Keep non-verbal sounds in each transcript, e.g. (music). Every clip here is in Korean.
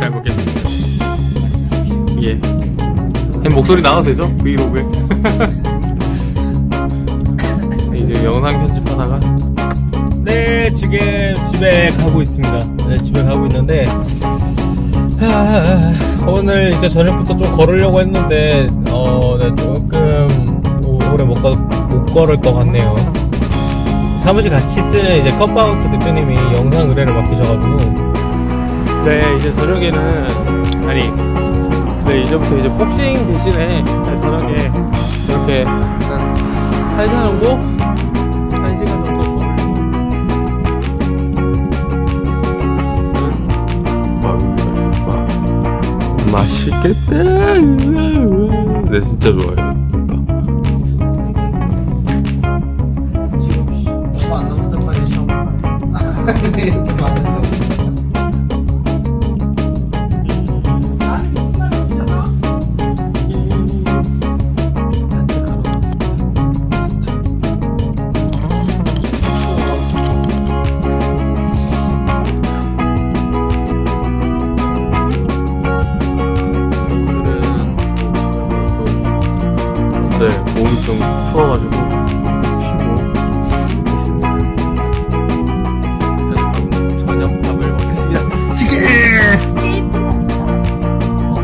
잘 먹겠습니다. 예. 햄 목소리 나와도 되죠? 브이로그에. (laughs) 이제 영상 편집하다가. 네, 지금 집에 가고 있습니다. 네, 집에 가고 있는데. 하, 오늘 이제 저녁부터 좀 걸으려고 했는데, 어, 네, 조금 오- 오래 못, 걸, 못 걸을 것 같네요. 사무실 같이 쓰는 이제 컵바우스 대표님이 영상 의뢰를 맡기셔가지고, 네, 이제 저녁에는, 아니, 네, 이제부터 이제 복싱 대신에 저녁에 이렇게 한 1시간 정도? 1시간 정도 걸리고 맛있겠다. 네, 진짜 좋아요. 좀 추워가지고 쉬고 있습니다. 저녁, 저녁 밥을 먹겠습니다.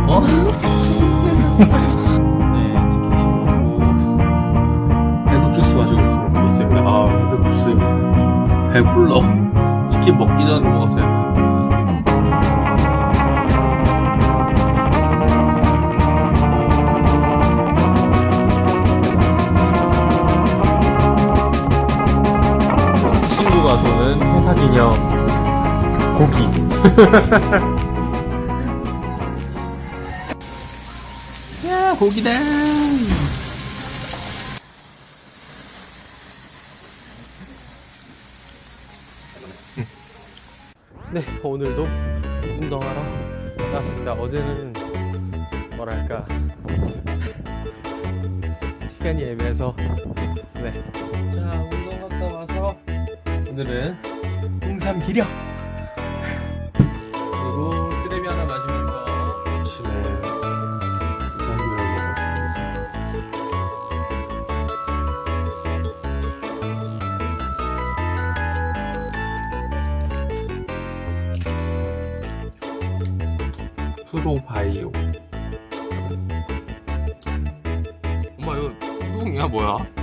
어? (laughs) 네, 치킨 먹고 해독 주스 마시고 있- 있습니다. 아, 해독 주스 배불러. 치킨 먹기 전에 먹었어요. 사 기념 고기. (laughs) 야, 고기다. 네, 오늘도 운동하러 나왔습니다. 어제는 뭐랄까 시간이 애매해서 네. 자, 오늘은 홍삼 기력 그리고 쓰레미 하나 마시면서 아침에 우산을 먹었습니다. 프로바이오 엄마 이거 우동이야 뭐야?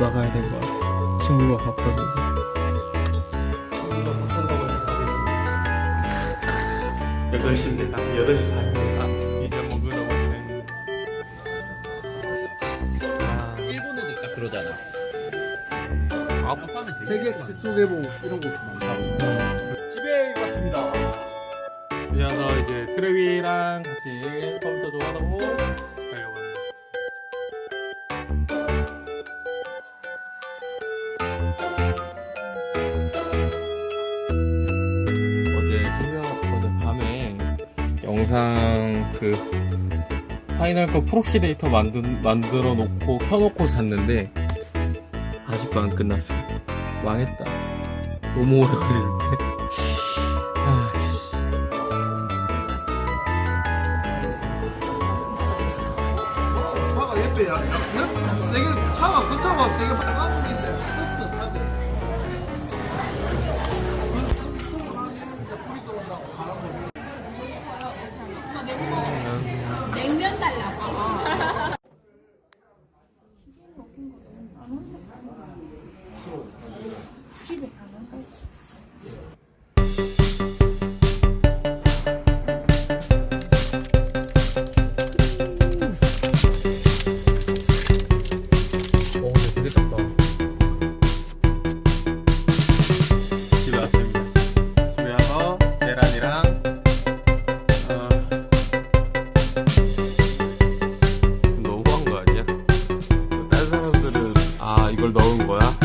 나가야 될 것 같아. 친구가 산다고 해서 가겠습니다. 8시인데 딱 8시 반입니다. 이제 먹으러 왔네. 아, 일본어도 딱 그러잖아 아, 세계X 수개봉 이런 것도 많다고 집에 왔습니다. 이제 와서 이제 트레비랑 같이 컴퓨터 좀 가려고 영상 그 Final Cut proxy 데이터 만든, 만들어 놓고 켜놓고 잤는데 아직도 안 끝났어. 망했다. 너무 오래 걸리는데. (laughs) 세게 차가 그 차가 세게 빨간 그걸 넣은 거야?